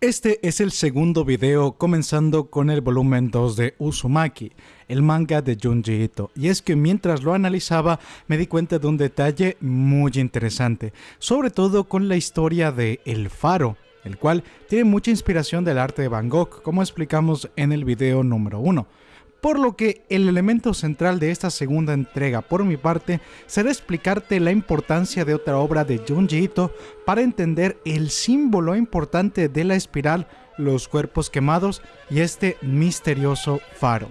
Este es el segundo video comenzando con el volumen 2 de Uzumaki, el manga de Junji Ito, y es que mientras lo analizaba me di cuenta de un detalle muy interesante, sobre todo con la historia de El Faro, el cual tiene mucha inspiración del arte de Van Gogh, como explicamos en el video número 1 por lo que el elemento central de esta segunda entrega por mi parte será explicarte la importancia de otra obra de Junji Ito para entender el símbolo importante de la espiral, los cuerpos quemados y este misterioso faro.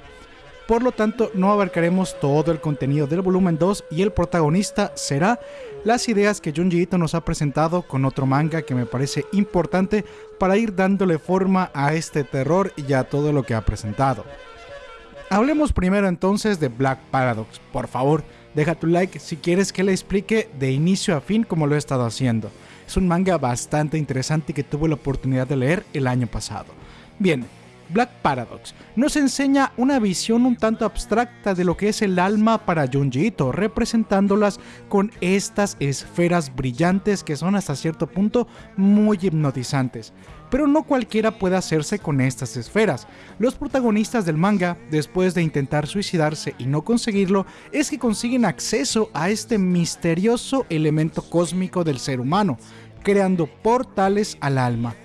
Por lo tanto, no abarcaremos todo el contenido del volumen 2 y el protagonista será las ideas que Junji Ito nos ha presentado con otro manga que me parece importante para ir dándole forma a este terror y a todo lo que ha presentado. Hablemos primero entonces de Black Paradox. Por favor, deja tu like si quieres que le explique de inicio a fin como lo he estado haciendo. Es un manga bastante interesante que tuve la oportunidad de leer el año pasado. Bien, Black Paradox nos enseña una visión un tanto abstracta de lo que es el alma para Junji Ito, representándolas con estas esferas brillantes que son hasta cierto punto muy hipnotizantes. Pero no cualquiera puede hacerse con estas esferas. Los protagonistas del manga, después de intentar suicidarse y no conseguirlo, es que consiguen acceso a este misterioso elemento cósmico del ser humano, creando portales al alma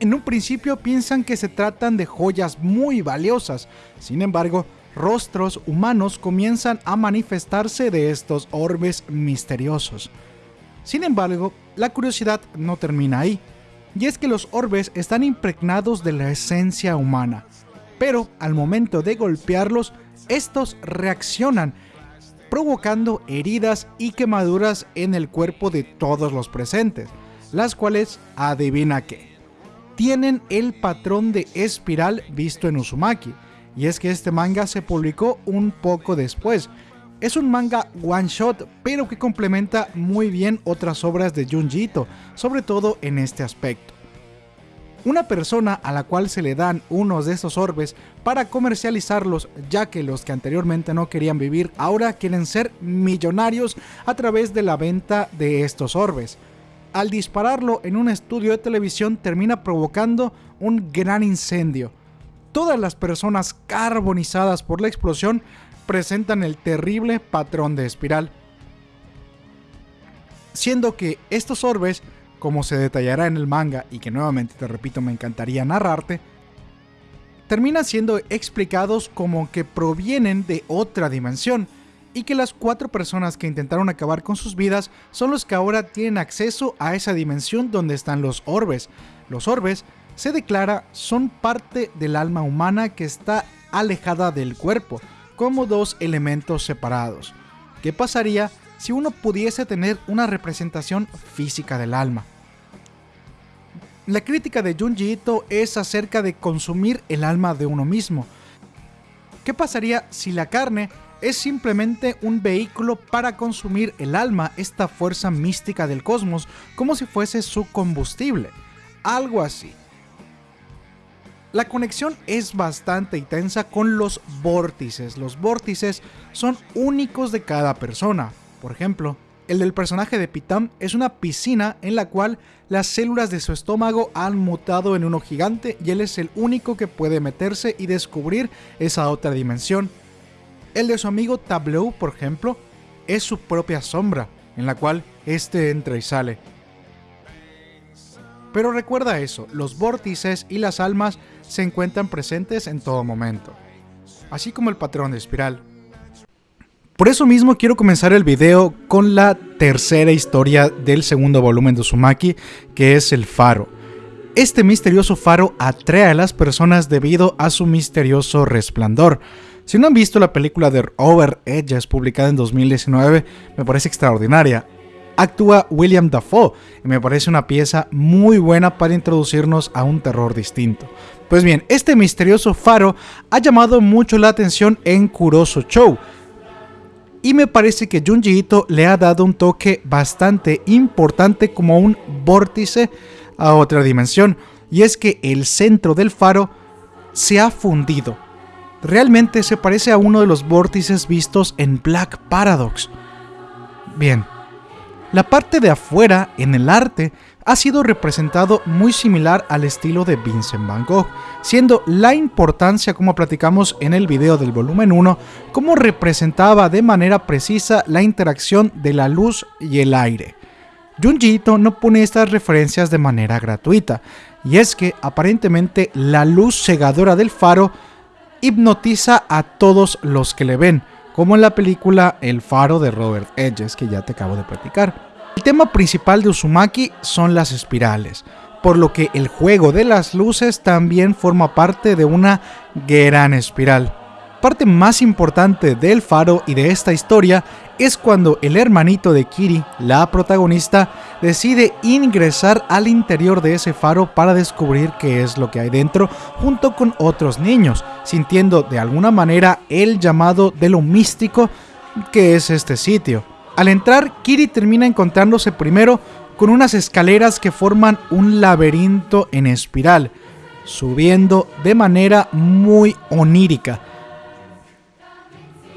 en un principio piensan que se tratan de joyas muy valiosas, sin embargo, rostros humanos comienzan a manifestarse de estos orbes misteriosos. Sin embargo, la curiosidad no termina ahí, y es que los orbes están impregnados de la esencia humana, pero al momento de golpearlos, estos reaccionan, provocando heridas y quemaduras en el cuerpo de todos los presentes, las cuales adivina qué tienen el patrón de espiral visto en Uzumaki, y es que este manga se publicó un poco después. Es un manga one shot, pero que complementa muy bien otras obras de Junji Ito, sobre todo en este aspecto. Una persona a la cual se le dan unos de estos orbes para comercializarlos, ya que los que anteriormente no querían vivir ahora quieren ser millonarios a través de la venta de estos orbes al dispararlo en un estudio de televisión termina provocando un gran incendio. Todas las personas carbonizadas por la explosión presentan el terrible patrón de espiral. Siendo que estos orbes, como se detallará en el manga y que nuevamente te repito me encantaría narrarte, terminan siendo explicados como que provienen de otra dimensión, y que las cuatro personas que intentaron acabar con sus vidas son los que ahora tienen acceso a esa dimensión donde están los orbes. Los orbes, se declara, son parte del alma humana que está alejada del cuerpo, como dos elementos separados. ¿Qué pasaría si uno pudiese tener una representación física del alma? La crítica de Junji Ito es acerca de consumir el alma de uno mismo. ¿Qué pasaría si la carne es simplemente un vehículo para consumir el alma, esta fuerza mística del cosmos, como si fuese su combustible. Algo así. La conexión es bastante intensa con los vórtices. Los vórtices son únicos de cada persona. Por ejemplo, el del personaje de Pitam es una piscina en la cual las células de su estómago han mutado en uno gigante y él es el único que puede meterse y descubrir esa otra dimensión el de su amigo Tableau, por ejemplo, es su propia sombra, en la cual éste entra y sale. Pero recuerda eso, los vórtices y las almas se encuentran presentes en todo momento, así como el patrón de espiral. Por eso mismo quiero comenzar el video con la tercera historia del segundo volumen de Uzumaki, que es el faro. Este misterioso faro atrae a las personas debido a su misterioso resplandor, si no han visto la película de Over Edges publicada en 2019, me parece extraordinaria. Actúa William Dafoe y me parece una pieza muy buena para introducirnos a un terror distinto. Pues bien, este misterioso faro ha llamado mucho la atención en Kuroso Show, y me parece que Junji Ito le ha dado un toque bastante importante como un vórtice a otra dimensión, y es que el centro del faro se ha fundido realmente se parece a uno de los vórtices vistos en Black Paradox. Bien, la parte de afuera, en el arte, ha sido representado muy similar al estilo de Vincent Van Gogh, siendo la importancia, como platicamos en el video del volumen 1, cómo representaba de manera precisa la interacción de la luz y el aire. Junji Ito no pone estas referencias de manera gratuita, y es que aparentemente la luz cegadora del faro hipnotiza a todos los que le ven, como en la película El faro de Robert Edges que ya te acabo de platicar. El tema principal de Uzumaki son las espirales, por lo que el juego de las luces también forma parte de una gran espiral. Parte más importante del faro y de esta historia es cuando el hermanito de Kiri, la protagonista, decide ingresar al interior de ese faro para descubrir qué es lo que hay dentro junto con otros niños, sintiendo de alguna manera el llamado de lo místico que es este sitio. Al entrar, Kiri termina encontrándose primero con unas escaleras que forman un laberinto en espiral, subiendo de manera muy onírica.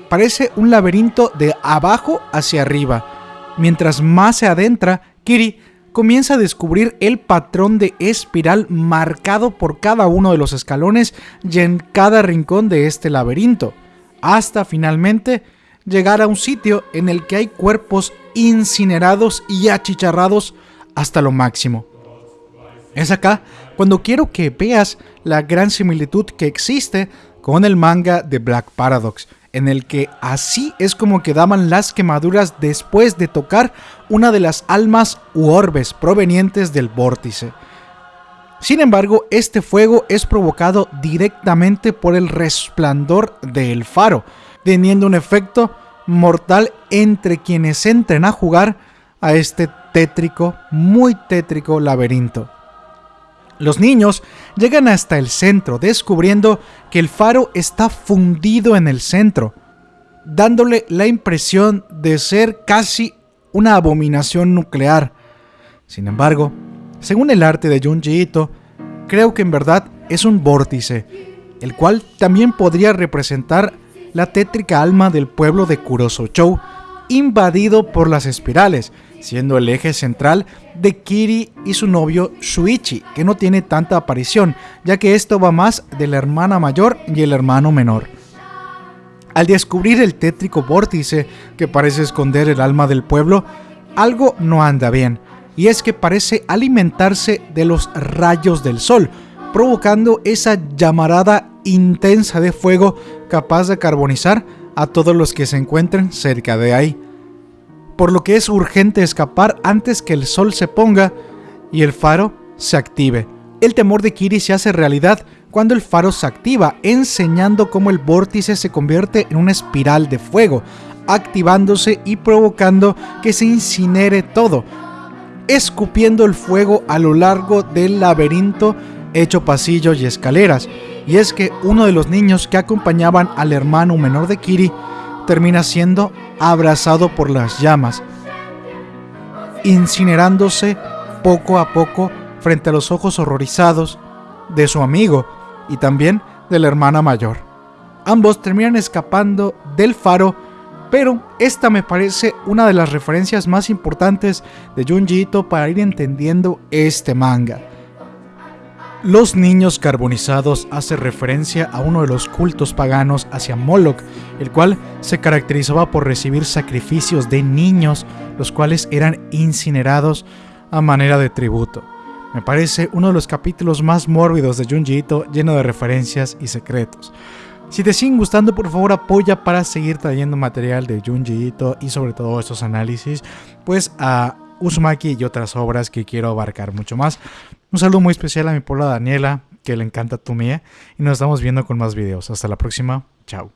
Parece un laberinto de abajo hacia arriba. Mientras más se adentra, Kiri comienza a descubrir el patrón de espiral marcado por cada uno de los escalones y en cada rincón de este laberinto, hasta finalmente llegar a un sitio en el que hay cuerpos incinerados y achicharrados hasta lo máximo. Es acá cuando quiero que veas la gran similitud que existe con el manga de Black Paradox, en el que así es como quedaban las quemaduras después de tocar una de las almas u orbes provenientes del vórtice. Sin embargo, este fuego es provocado directamente por el resplandor del faro, teniendo un efecto mortal entre quienes entren a jugar a este tétrico, muy tétrico laberinto. Los niños llegan hasta el centro, descubriendo que el faro está fundido en el centro, dándole la impresión de ser casi una abominación nuclear. Sin embargo, según el arte de Junji Ito, creo que en verdad es un vórtice, el cual también podría representar la tétrica alma del pueblo de Kuroso-chou, invadido por las espirales, siendo el eje central de Kiri y su novio Shuichi, que no tiene tanta aparición, ya que esto va más de la hermana mayor y el hermano menor. Al descubrir el tétrico vórtice que parece esconder el alma del pueblo, algo no anda bien, y es que parece alimentarse de los rayos del sol, provocando esa llamarada intensa de fuego capaz de carbonizar a todos los que se encuentren cerca de ahí. Por lo que es urgente escapar antes que el sol se ponga y el faro se active. El temor de Kiri se hace realidad cuando el faro se activa, enseñando cómo el vórtice se convierte en una espiral de fuego, activándose y provocando que se incinere todo, escupiendo el fuego a lo largo del laberinto hecho pasillos y escaleras, y es que uno de los niños que acompañaban al hermano menor de Kiri termina siendo abrazado por las llamas, incinerándose poco a poco frente a los ojos horrorizados de su amigo y también de la hermana mayor. Ambos terminan escapando del faro, pero esta me parece una de las referencias más importantes de Junji Ito para ir entendiendo este manga. Los niños carbonizados hace referencia a uno de los cultos paganos hacia Moloch, el cual se caracterizaba por recibir sacrificios de niños, los cuales eran incinerados a manera de tributo. Me parece uno de los capítulos más mórbidos de Junji Ito, lleno de referencias y secretos. Si te siguen gustando, por favor apoya para seguir trayendo material de Junji Ito y sobre todo estos análisis, pues a Uzumaki y otras obras que quiero abarcar mucho más. Un saludo muy especial a mi pola Daniela, que le encanta tu mía, y nos estamos viendo con más videos. Hasta la próxima, chao.